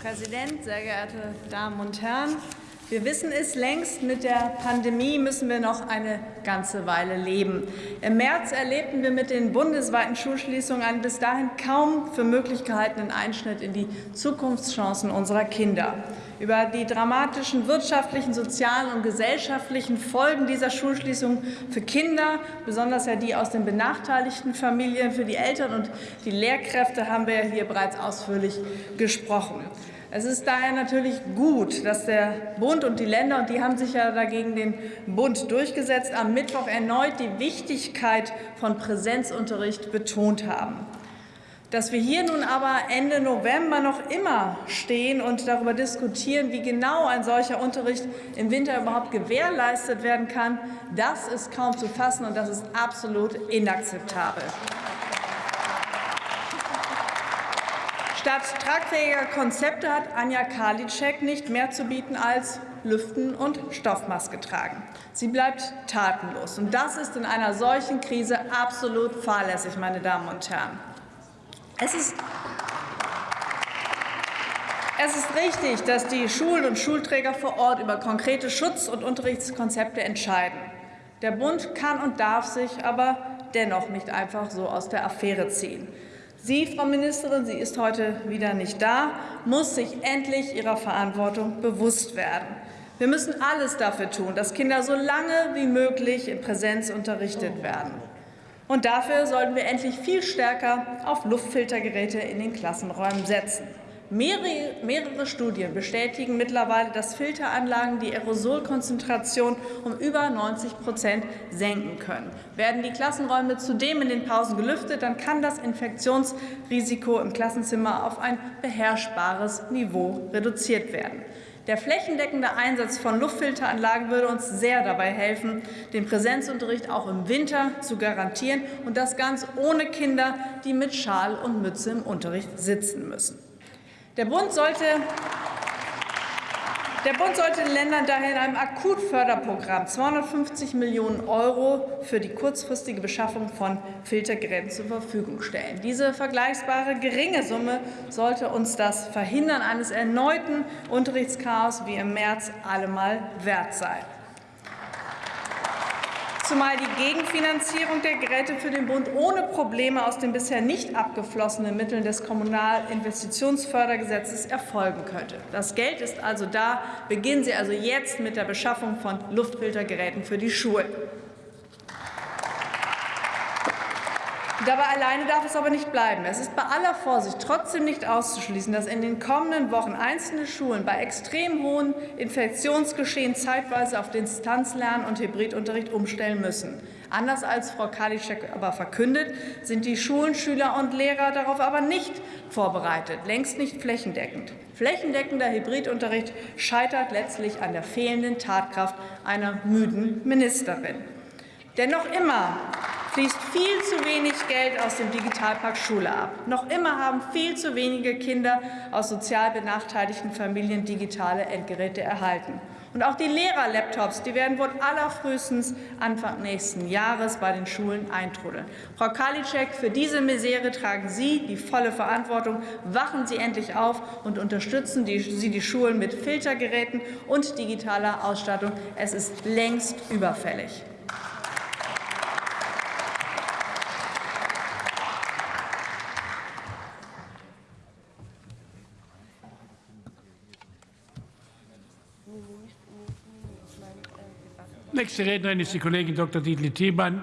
Präsident, sehr geehrte Damen und Herren! Wir wissen es längst, mit der Pandemie müssen wir noch eine ganze Weile leben. Im März erlebten wir mit den bundesweiten Schulschließungen einen bis dahin kaum für möglich gehaltenen Einschnitt in die Zukunftschancen unserer Kinder. Über die dramatischen wirtschaftlichen, sozialen und gesellschaftlichen Folgen dieser Schulschließung für Kinder, besonders ja die aus den benachteiligten Familien, für die Eltern und die Lehrkräfte haben wir hier bereits ausführlich gesprochen. Es ist daher natürlich gut, dass der Bund und die Länder, und die haben sich ja dagegen den Bund durchgesetzt, am Mittwoch erneut die Wichtigkeit von Präsenzunterricht betont haben. Dass wir hier nun aber Ende November noch immer stehen und darüber diskutieren, wie genau ein solcher Unterricht im Winter überhaupt gewährleistet werden kann, das ist kaum zu fassen, und das ist absolut inakzeptabel. Statt tragfähiger Konzepte hat Anja Karliczek nicht mehr zu bieten als Lüften und Stoffmaske tragen. Sie bleibt tatenlos. Und das ist in einer solchen Krise absolut fahrlässig, meine Damen und Herren. Es ist es ist richtig, dass die Schulen und Schulträger vor Ort über konkrete Schutz- und Unterrichtskonzepte entscheiden. Der Bund kann und darf sich aber dennoch nicht einfach so aus der Affäre ziehen. Sie, Frau Ministerin, sie ist heute wieder nicht da, muss sich endlich ihrer Verantwortung bewusst werden. Wir müssen alles dafür tun, dass Kinder so lange wie möglich in Präsenz unterrichtet werden. Und dafür sollten wir endlich viel stärker auf Luftfiltergeräte in den Klassenräumen setzen. Mehrere, mehrere Studien bestätigen mittlerweile, dass Filteranlagen die Aerosolkonzentration um über 90 Prozent senken können. Werden die Klassenräume zudem in den Pausen gelüftet, dann kann das Infektionsrisiko im Klassenzimmer auf ein beherrschbares Niveau reduziert werden. Der flächendeckende Einsatz von Luftfilteranlagen würde uns sehr dabei helfen, den Präsenzunterricht auch im Winter zu garantieren, und das ganz ohne Kinder, die mit Schal und Mütze im Unterricht sitzen müssen. Der Bund sollte der Bund sollte den Ländern daher in einem Akutförderprogramm 250 Millionen Euro für die kurzfristige Beschaffung von Filtergeräten zur Verfügung stellen. Diese vergleichbare geringe Summe sollte uns das Verhindern eines erneuten Unterrichtschaos wie im März allemal wert sein zumal die Gegenfinanzierung der Geräte für den Bund ohne Probleme aus den bisher nicht abgeflossenen Mitteln des Kommunalinvestitionsfördergesetzes erfolgen könnte. Das Geld ist also da. Beginnen Sie also jetzt mit der Beschaffung von Luftfiltergeräten für die Schulen. Dabei alleine darf es aber nicht bleiben. Es ist bei aller Vorsicht trotzdem nicht auszuschließen, dass in den kommenden Wochen einzelne Schulen bei extrem hohen Infektionsgeschehen zeitweise auf Distanzlernen und Hybridunterricht umstellen müssen. Anders als Frau Kalitschek aber verkündet, sind die Schulen, Schüler und Lehrer darauf aber nicht vorbereitet, längst nicht flächendeckend. Flächendeckender Hybridunterricht scheitert letztlich an der fehlenden Tatkraft einer müden Ministerin. Denn noch immer fließt viel zu wenig Geld aus dem Digitalpakt Schule ab. Noch immer haben viel zu wenige Kinder aus sozial benachteiligten Familien digitale Endgeräte erhalten. Und auch die Lehrer-Laptops, die werden wohl allerfrühestens Anfang nächsten Jahres bei den Schulen eintrudeln. Frau Karliczek, für diese Misere tragen Sie die volle Verantwortung. Wachen Sie endlich auf und unterstützen Sie die Schulen mit Filtergeräten und digitaler Ausstattung. Es ist längst überfällig. Nächste Rednerin ist die Kollegin Dr. Dietl Thiemann,